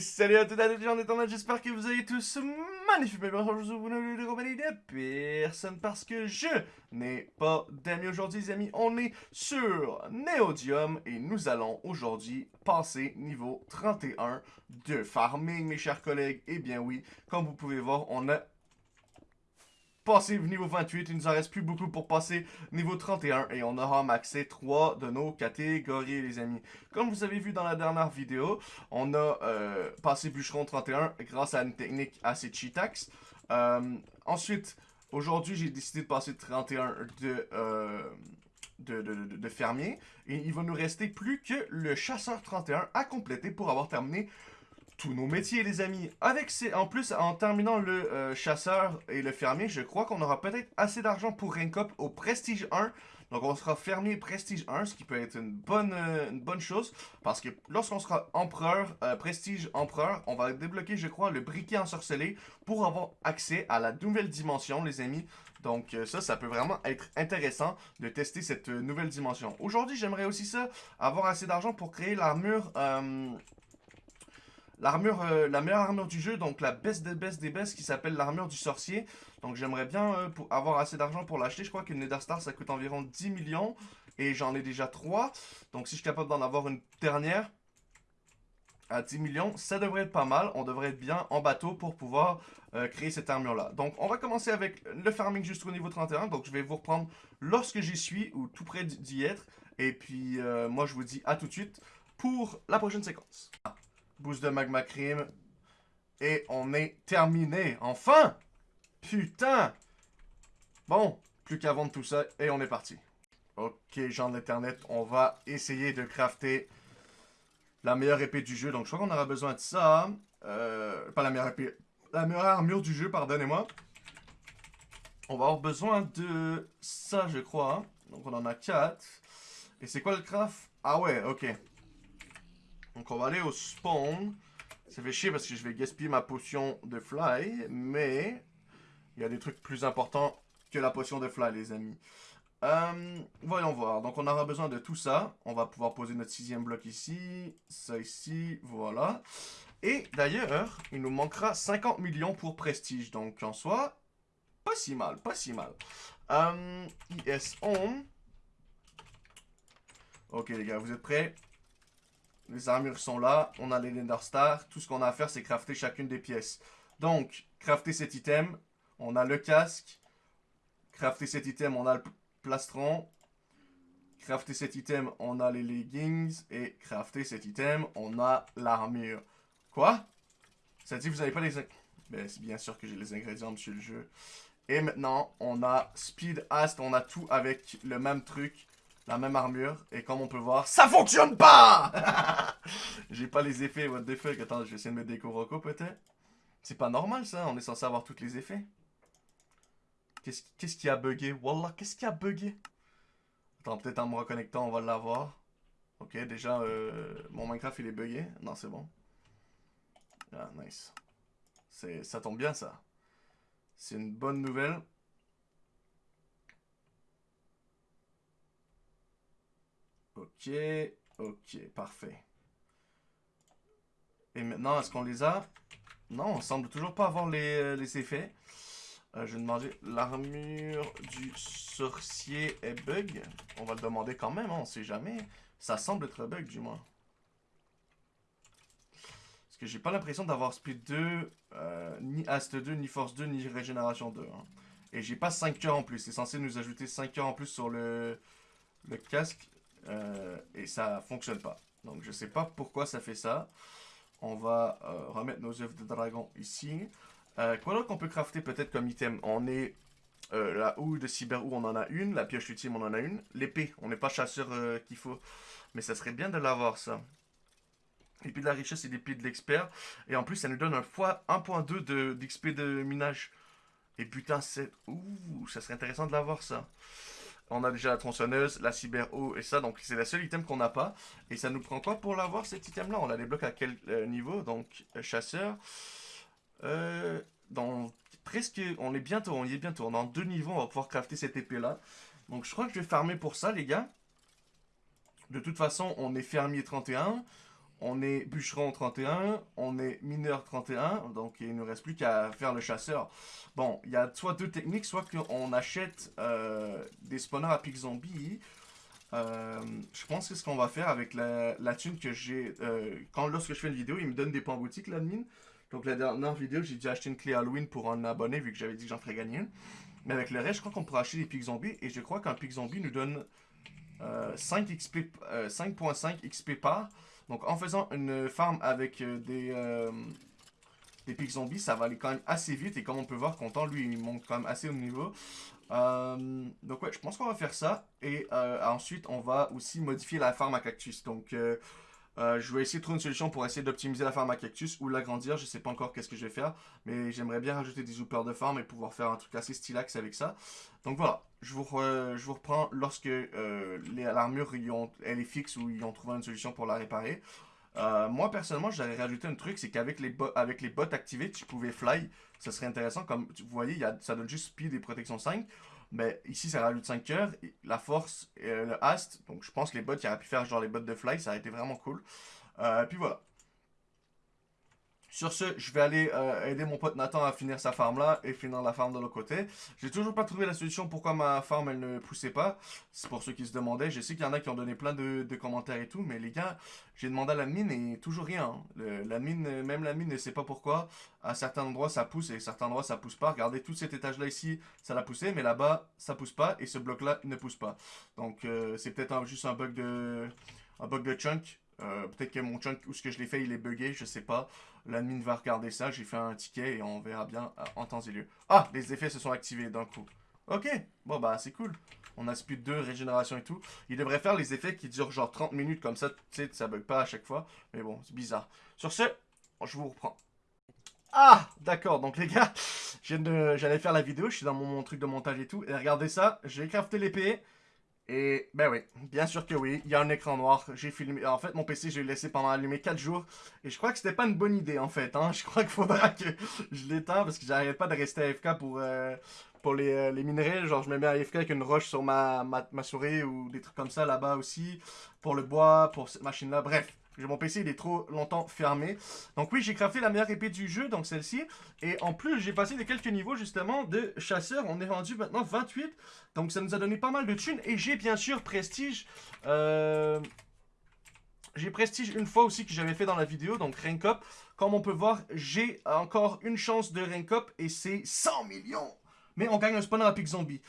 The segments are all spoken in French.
salut à toutes et à tous, j'en en j'espère que vous allez tous magnifiques, mais bonjour, vous n'avez de compagnie de personne parce que je n'ai pas d'amis aujourd'hui, les amis. On est sur Neodium et nous allons aujourd'hui passer niveau 31 de farming, mes chers collègues. Et eh bien oui, comme vous pouvez voir, on a passer niveau 28. Il nous en reste plus beaucoup pour passer niveau 31 et on aura maxé 3 de nos catégories, les amis. Comme vous avez vu dans la dernière vidéo, on a euh, passé bûcheron 31 grâce à une technique assez cheatax. Euh, ensuite, aujourd'hui, j'ai décidé de passer 31 de... Euh, de, de, de, fermier. Et il va nous rester plus que le chasseur 31 à compléter pour avoir terminé tous nos métiers, les amis. Avec ces, en plus, en terminant le euh, chasseur et le fermier, je crois qu'on aura peut-être assez d'argent pour rank au Prestige 1. Donc, on sera fermier Prestige 1, ce qui peut être une bonne, euh, une bonne chose. Parce que lorsqu'on sera empereur, euh, Prestige empereur, on va débloquer, je crois, le briquet ensorcelé pour avoir accès à la nouvelle dimension, les amis. Donc ça, ça peut vraiment être intéressant de tester cette nouvelle dimension. Aujourd'hui, j'aimerais aussi ça, avoir assez d'argent pour créer l'armure l'armure, euh, la meilleure armure du jeu, donc la best des best des best qui s'appelle l'armure du sorcier. Donc j'aimerais bien euh, avoir assez d'argent pour l'acheter. Je crois qu'une Nether Star ça coûte environ 10 millions et j'en ai déjà 3. Donc si je suis capable d'en avoir une dernière à 10 millions, ça devrait être pas mal. On devrait être bien en bateau pour pouvoir euh, créer cette armure-là. Donc, on va commencer avec le farming jusqu'au niveau 31. Donc, je vais vous reprendre lorsque j'y suis ou tout près d'y être. Et puis, moi, je vous dis à tout de suite pour la prochaine séquence. Boost de magma cream. Et on est terminé. Enfin! Putain! Bon, plus qu'à vendre tout ça. Et on est parti. Ok, gens de l'internet, on va essayer de crafter la meilleure épée du jeu. Donc, je crois qu'on aura besoin de ça. Euh, pas la meilleure épée. La meilleure armure du jeu, pardonnez-moi. On va avoir besoin de ça, je crois. Hein. Donc, on en a 4. Et c'est quoi le craft? Ah ouais, ok. Donc on va aller au spawn. Ça fait chier parce que je vais gaspiller ma potion de fly, mais il y a des trucs plus importants que la potion de fly, les amis. Euh, voyons voir. Donc on aura besoin de tout ça. On va pouvoir poser notre sixième bloc ici, ça ici, voilà. Et d'ailleurs, il nous manquera 50 millions pour prestige. Donc en soi, pas si mal, pas si mal. Euh, IS on. Ok les gars, vous êtes prêts? Les armures sont là. On a les Nether Stars. Tout ce qu'on a à faire, c'est crafter chacune des pièces. Donc, crafter cet item. On a le casque. Crafter cet item, on a le plastron. Crafter cet item, on a les leggings. Et crafter cet item, on a l'armure. Quoi? Ça dit vous n'avez pas les... Ben, c'est bien sûr que j'ai les ingrédients, monsieur le jeu. Et maintenant, on a Speed Ast. On a tout avec le même truc la même armure. Et comme on peut voir, ça fonctionne pas J'ai pas les effets, what the fuck. Attends, je vais essayer de mettre des Kuroko peut-être. C'est pas normal ça, on est censé avoir tous les effets. Qu'est-ce qui a bugué? Wallah, qu'est-ce qui a bugué? Attends, peut-être en me reconnectant, on va l'avoir. Ok, déjà, euh, mon Minecraft, il est bugué. Non, c'est bon. Ah, nice. Ça tombe bien, ça. C'est une bonne nouvelle. Ok, ok, parfait. Et maintenant, est-ce qu'on les a? Non, on semble toujours pas avoir les, euh, effets. Euh, je vais demander l'armure du sorcier est bug? On va le demander quand même, hein, on sait jamais. Ça semble être bug du moins. Parce que j'ai pas l'impression d'avoir Speed 2, euh, ni Ast 2, ni Force 2, ni Régénération 2. Hein. Et j'ai pas 5 coeurs en plus. C'est censé nous ajouter 5 coeurs en plus sur le casque. Euh, et ça fonctionne pas. Donc je sais pas pourquoi ça fait ça. On va euh, remettre nos œufs de dragon ici. Euh, quoi qu'on peut crafter peut-être comme item? On est la houe de cyber on en a une. La pioche ultime on en a une. L'épée, on n'est pas chasseur qu'il faut. Mais ça serait bien de l'avoir ça. L'épée de la richesse et l'épée de l'expert. Et en plus ça nous donne un fois 1.2 d'XP de, de minage. Et putain c'est... Ouh, ça serait intéressant de l'avoir ça. On a déjà la tronçonneuse, la cyber eau et ça. Donc c'est la seule item qu'on n'a pas. Et ça nous prend quoi pour l'avoir cet item là On la débloque à quel euh, niveau? Donc euh, chasseur. Euh, dans presque... On est bientôt, on y est bientôt. Dans deux niveaux, on va pouvoir crafter cette épée là. Donc je crois que je vais farmer pour ça les gars. De toute façon, on est fermier 31. On est bûcheron 31, on est mineur 31, donc il ne reste plus qu'à faire le chasseur. Bon, il y a soit deux techniques, soit qu'on achète euh, des spawners à pic zombie. Euh, je pense que ce qu'on va faire avec la, la thune que j'ai... Euh, quand lorsque je fais une vidéo, il me donne des points boutique, l'admin. Donc la dernière vidéo, j'ai dû acheter une clé Halloween pour un abonné, vu que j'avais dit que j'en ferais gagner Mais avec le reste, je crois qu'on pourra acheter des pics zombies, et je crois qu'un pic zombie nous donne 5 5.5 XP par. Donc en faisant une farm avec euh, des, euh, des pics zombies, ça va aller quand même assez vite. Et comme on peut voir, Content, lui, il monte quand même assez au niveau. Euh, donc ouais, je pense qu'on va faire ça. Et ensuite, on va aussi modifier la farm à cactus. Donc je vais essayer de trouver une solution pour essayer d'optimiser la farm à cactus ou l'agrandir. Je sais pas encore qu'est-ce que je vais faire. Mais j'aimerais bien rajouter des hoopers de farm et pouvoir faire un truc assez stylax avec ça. Donc voilà, je vous, je vous reprends lorsque euh, l'armure est fixe ou ils ont trouvé une solution pour la réparer. Euh, moi, personnellement, j'aurais rajouté un truc, c'est qu'avec les, les bots activés, tu pouvais fly. Ça serait intéressant. Comme vous voyez, ça donne juste speed et protection 5. Mais ici, ça rajoute 5 cœurs, la force, et le hast. Donc, je pense que les bots, il aurait pu faire genre les bots de fly. Ça aurait été vraiment cool. Euh, puis voilà. Sur ce, je vais aller euh, aider mon pote Nathan à finir sa farm là et finir la farm de l'autre côté. J'ai toujours pas trouvé la solution pourquoi ma farm elle ne poussait pas. C'est pour ceux qui se demandaient. Je sais qu'il y en a qui ont donné plein de, commentaires et tout, mais les gars, j'ai demandé à la mine et toujours rien. la mine, même la mine ne sait pas pourquoi. À certains endroits ça pousse et à certains endroits ça pousse pas. Regardez tout cet étage là ici, ça l'a poussé, mais là-bas ça pousse pas et ce bloc là ne pousse pas. Donc euh, c'est peut-être juste un bug de un bug de chunk. Euh, peut-être que mon chunk, ou ce que je l'ai fait, il est buggé, je sais pas. L'admin va regarder ça, j'ai fait un ticket et on verra bien euh, en temps et lieu. Ah, les effets se sont activés d'un coup. Ok, bon bah c'est cool. On a speed 2, régénération et tout. Il devrait faire les effets qui durent genre 30 minutes comme ça, tu sais, ça bug pas à chaque fois. Mais bon, c'est bizarre. Sur ce, je vous reprends. Ah, d'accord, donc les gars, j'allais faire la vidéo, je suis dans mon, truc de montage et tout. Et regardez ça, j'ai crafté l'épée. Et ben oui, bien sûr que oui, il y a un écran noir. J'ai filmé. En fait, mon PC, j'ai laissé pendant allumé 4 jours. Et je crois que c'était pas une bonne idée en fait. Hein. Je crois qu'il faudra que je l'éteins parce que j'arrête pas de rester AFK pour, euh, pour les, euh, les, minerais. Genre, je me mets AFK avec une roche sur ma, ma, ma souris ou des trucs comme ça là-bas aussi. Pour le bois, pour cette machine-là. Bref, mon PC, il est trop longtemps fermé. Donc oui, j'ai crafté la meilleure épée du jeu, donc celle-ci. Et en plus, j'ai passé de quelques niveaux, justement, de chasseur. On est rendu maintenant 28. Donc ça nous a donné pas mal de thunes. Et j'ai bien sûr Prestige. Euh, j'ai Prestige une fois aussi que j'avais fait dans la vidéo, donc Rank Up. Comme on peut voir, j'ai encore une chance de Rank Up et c'est 100 millions mais on gagne un spawner à Pick Zombie.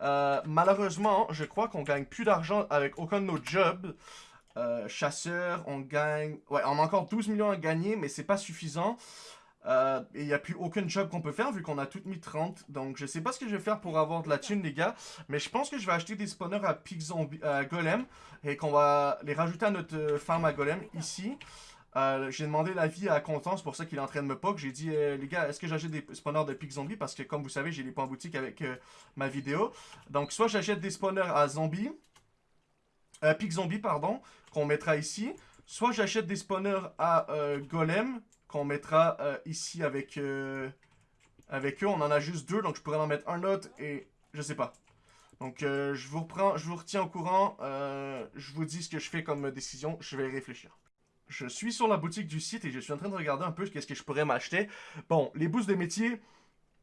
Euh, malheureusement, je crois qu'on gagne plus d'argent avec aucun de nos jobs. Euh, chasseur, on gagne... Ouais, on a encore 12 millions à gagner, mais c'est pas suffisant. Euh, et il n'y a plus aucun job qu'on peut faire vu qu'on a tout mis 30. Donc je sais pas ce que je vais faire pour avoir de la thune les gars. Mais je pense que je vais acheter des spawners à Pig Zombie, Golem. Et qu'on va les rajouter à notre euh, farm à Golem ici. j'ai demandé l'avis à Content, c'est pour ça qu'il est en train de me poke. J'ai dit, les gars, est-ce que j'achète des spawners de Pig Zombie? Parce que comme vous savez, j'ai les points boutique avec ma vidéo. Donc soit j'achète des spawners à Zombie, euh, Pig Zombie, pardon, qu'on mettra ici. Soit j'achète des spawners à euh, Golem, qu'on mettra euh, ici avec, euh, avec eux. On en a juste deux, donc je pourrais en mettre un autre et je sais pas. Donc je vous reprends, je vous retiens au courant. je vous dis ce que je fais comme décision. Je vais réfléchir. Je suis sur la boutique du site et je suis en train de regarder un peu qu'est-ce que je pourrais m'acheter. Bon, les boosts de métier,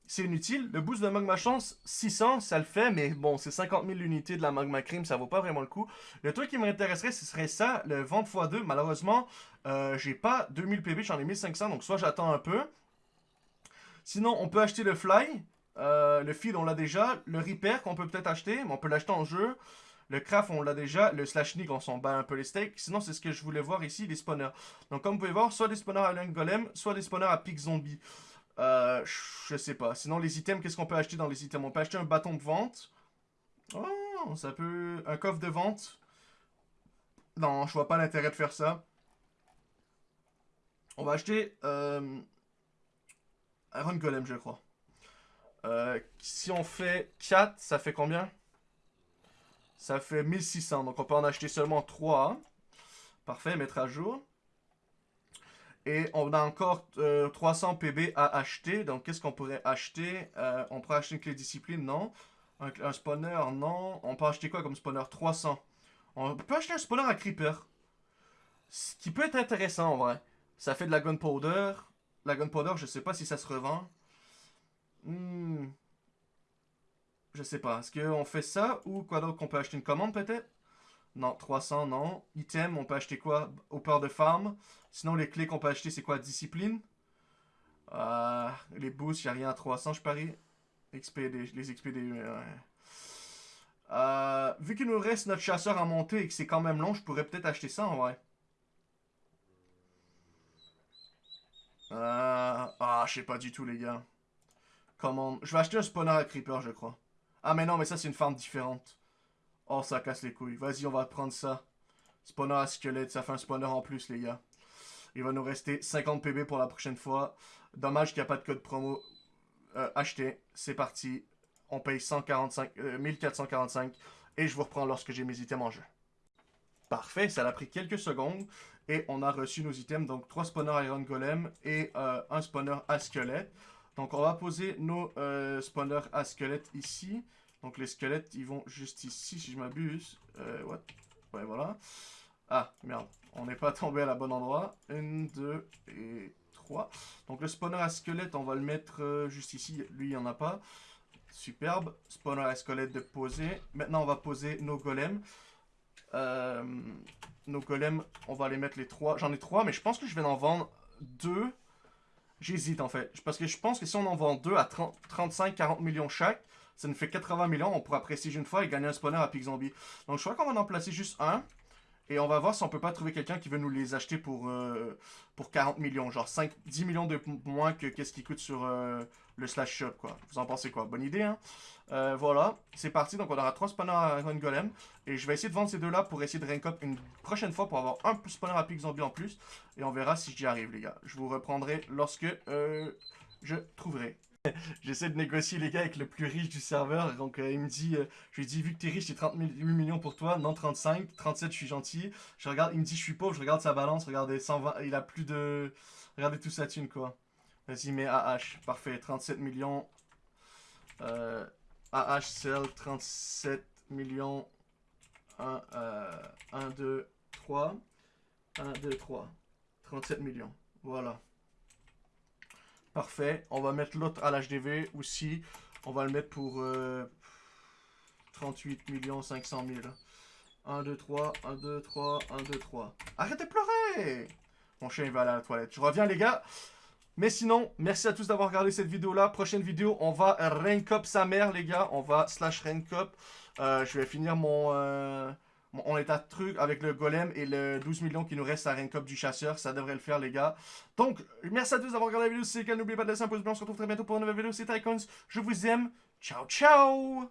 c'est inutile. Le boost de Magma Chance, 600, ça le fait, mais bon, c'est 50 000 unités de la Magma Cream, ça vaut pas vraiment le coup. Le truc qui m'intéresserait, ce serait ça, le vente x2. Malheureusement, euh, j'ai pas 2000 PB, j'en ai 1500, donc soit j'attends un peu. Sinon, on peut acheter le Fly. Euh, le Feed, on l'a déjà. Le Repair, qu'on peut peut-être acheter, mais on peut l'acheter en jeu. Le craft, on l'a déjà. Le slash on s'en bat un peu les steaks. Sinon, c'est ce que je voulais voir ici, les spawners. Donc, comme vous pouvez voir, soit des spawners à Lung Golem, soit des spawners à Pig Zombie. Euh, je sais pas. Sinon, les items, qu'est-ce qu'on peut acheter dans les items? On peut acheter un bâton de vente. Oh, ça peut... Un coffre de vente. Non, je vois pas l'intérêt de faire ça. On va acheter... Euh, Iron Golem, je crois. Euh, si on fait 4, ça fait combien? Ça fait 1600. Donc on peut en acheter seulement 3. Parfait, mettre à jour. Et on a encore 300 euh, PB à acheter. Donc, qu'est-ce qu'on pourrait acheter? Euh, On pourrait acheter une clé discipline, non. Un, spawner, non. On peut acheter quoi comme spawner? 300. On peut acheter un spawner à creeper. Ce qui peut être intéressant en vrai. Ça fait de la gunpowder. La gunpowder, je sais pas si ça se revend. Hmm. Je sais pas. Est-ce qu'on fait ça ou quoi d'autre qu'on peut acheter? Une commande peut-être? Non, 300, non. Item, on peut acheter quoi Au peur de farm? Sinon, les clés qu'on peut acheter, c'est quoi? Discipline? Euh, Les boosts, il a rien à 300, je parie. XP les XP des... Euh, vu qu'il nous reste notre chasseur à monter et que c'est quand même long, je pourrais peut-être acheter ça en vrai. Euh, ah, je sais pas du tout, les gars. Comment... Je vais acheter un spawner à creeper, je crois. Ah, mais non, mais ça, c'est une farm différente. Oh, ça casse les couilles. Vas-y, on va prendre ça. Spawner à squelette, ça fait un spawner en plus, les gars. Il va nous rester 50 PB pour la prochaine fois. Dommage qu'il n'y a pas de code promo. Euh, acheté, c'est parti. On paye 145, 1445 euh, et je vous reprends lorsque j'ai mes items en jeu. Parfait, ça a pris quelques secondes et on a reçu nos items, donc 3 spawners Iron Golem et euh, un spawner à squelette. Donc on va poser nos euh, spawners à squelette ici. Donc les squelettes, ils vont juste ici si je m'abuse. Euh, what? Ouais, voilà. Ah, merde, on n'est pas tombé à la bonne endroit. 1, 2 et 3. Donc le spawner à squelette, on va le mettre juste ici. Lui, il n'y en a pas. Superbe. Spawner à squelette de poser. Maintenant, on va poser nos golems. Euh, nos golems, on va les mettre les trois. J'en ai trois, mais je pense que je vais en vendre deux. J'hésite en fait. Parce que je pense que si on en vend deux à 35-40 millions chaque, ça nous fait 80 millions. On pourra prestiger une fois et gagner un spawner à Pig Zombie. Donc je crois qu'on va en placer juste un. Et on va voir si on peut pas trouver quelqu'un qui veut nous les acheter pour, euh, pour 40 millions. Genre 5, 10 millions de moins que qu'est-ce qui coûte sur euh, le slash shop, quoi. Vous en pensez quoi? Bonne idée, hein euh, Voilà, c'est parti. Donc on aura 3 spawners à Run Golem. Et je vais essayer de vendre ces deux-là pour essayer de rank up une prochaine fois pour avoir un spawner à Pig Zombie en plus. Et on verra si j'y arrive, les gars. Je vous reprendrai lorsque je trouverai. J'essaie de négocier les gars avec le plus riche du serveur. Donc euh, il me dit, euh, je lui dis vu que t'es riche, c'est 38 millions pour toi. Non 35, 37 je suis gentil. Je regarde, il me dit je suis pauvre, je regarde sa balance, regardez 120, il a plus de, regardez tout sa thune quoi. Vas-y mets AH, parfait, 37 millions. AH sell 37 millions. 1, 1, 2, 3. 1, 2, 3. 37 millions. Voilà. Parfait. On va mettre l'autre à l'HDV aussi. On va le mettre pour 38 500 000. 1, 2, 3, 1, 2, 3, 1, 2, 3. Arrêtez de pleurer Mon chien, il va aller à la toilette. Je reviens, les gars. Mais sinon, merci à tous d'avoir regardé cette vidéo-là. Prochaine vidéo, on va rank up sa mère, les gars. On va slash rank up. Euh, je vais finir mon... Euh, on est à truc avec le golem et le 12 millions qui nous reste à up du chasseur. Ça devrait le faire, les gars. Donc, merci à tous d'avoir regardé la vidéo. Si c'est le cas, n'oubliez pas de laisser un pouce bleu. On se retrouve très bientôt pour une nouvelle vidéo. C'est Icons. Je vous aime. Ciao, ciao